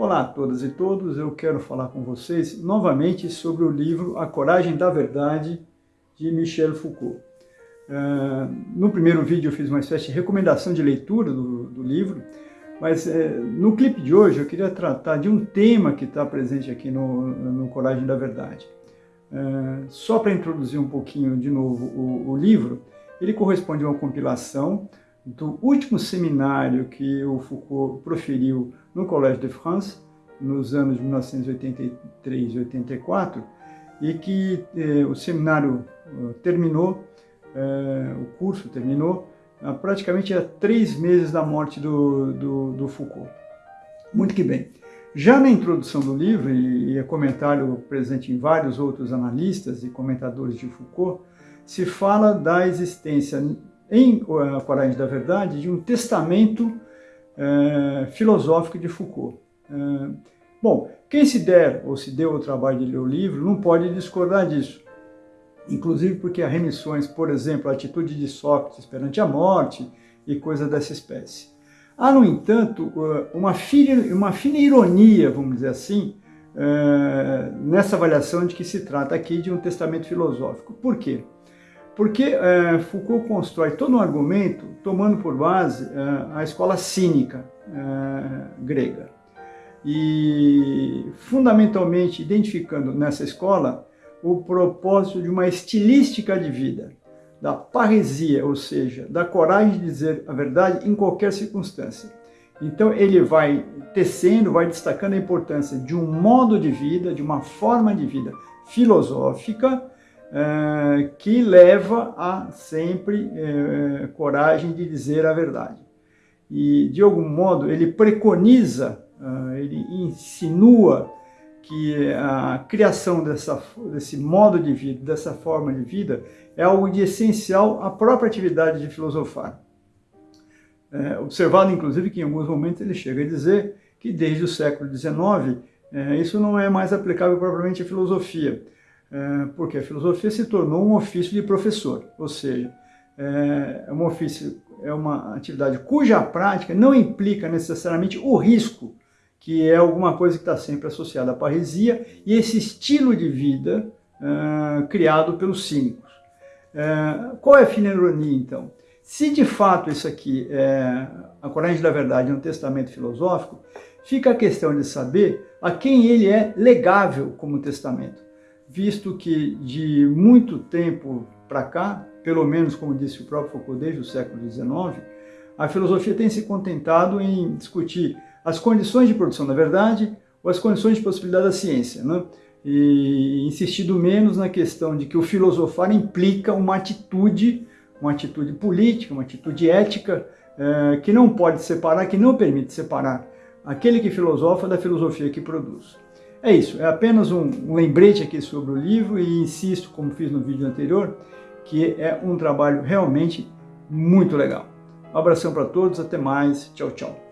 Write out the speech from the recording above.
Olá a todas e todos, eu quero falar com vocês novamente sobre o livro A Coragem da Verdade, de Michel Foucault. Uh, no primeiro vídeo eu fiz uma espécie de recomendação de leitura do, do livro, mas uh, no clipe de hoje eu queria tratar de um tema que está presente aqui no, no Coragem da Verdade. Uh, só para introduzir um pouquinho de novo o, o livro, ele corresponde a uma compilação do último seminário que o Foucault proferiu no Collège de France, nos anos 1983 e 84, e que eh, o seminário uh, terminou, eh, o curso terminou, praticamente há três meses da morte do, do, do, Foucault. Muito que bem. Já na introdução do livro, e, e é comentário presente em vários outros analistas e comentadores de Foucault, se fala da existência em A Coragem da Verdade de um testamento é, filosófico de Foucault. É, bom, quem se der ou se deu o trabalho de ler o livro não pode discordar disso. Inclusive porque há remissões, por exemplo, a atitude de Sócrates perante a morte e coisa dessa espécie. Há, no entanto, uma fina, uma fina ironia, vamos dizer assim, nessa avaliação de que se trata aqui de um testamento filosófico. Por quê? Porque é, Foucault constrói todo um argumento tomando por base é, a escola cínica é, grega. E fundamentalmente identificando nessa escola o propósito de uma estilística de vida, da parresia, ou seja, da coragem de dizer a verdade em qualquer circunstância. Então ele vai tecendo, vai destacando a importância de um modo de vida, de uma forma de vida filosófica, é, que leva a sempre é, coragem de dizer a verdade. E, de algum modo, ele preconiza, é, ele insinua que a criação dessa, desse modo de vida, dessa forma de vida, é algo de essencial à própria atividade de filosofar. É, observado, inclusive, que em alguns momentos ele chega a dizer que desde o século XIX é, isso não é mais aplicável propriamente à filosofia, é, porque a filosofia se tornou um ofício de professor, ou seja, é, é um ofício, é uma atividade cuja prática não implica necessariamente o risco, que é alguma coisa que está sempre associada à parresia e esse estilo de vida é, criado pelos cínicos. É, qual é a fina ironia, então? Se de fato isso aqui é a coragem da verdade é um testamento filosófico, fica a questão de saber a quem ele é legável como testamento visto que de muito tempo para cá, pelo menos como disse o próprio Foucault desde o século XIX, a filosofia tem se contentado em discutir as condições de produção da verdade ou as condições de possibilidade da ciência, né? e insistido menos na questão de que o filosofar implica uma atitude, uma atitude política, uma atitude ética, é, que não pode separar, que não permite separar aquele que filosofa da filosofia que produz. É isso, é apenas um, lembrete aqui sobre o livro e insisto, como fiz no vídeo anterior, que é um trabalho realmente muito legal. Um abração para todos, até mais, tchau, tchau.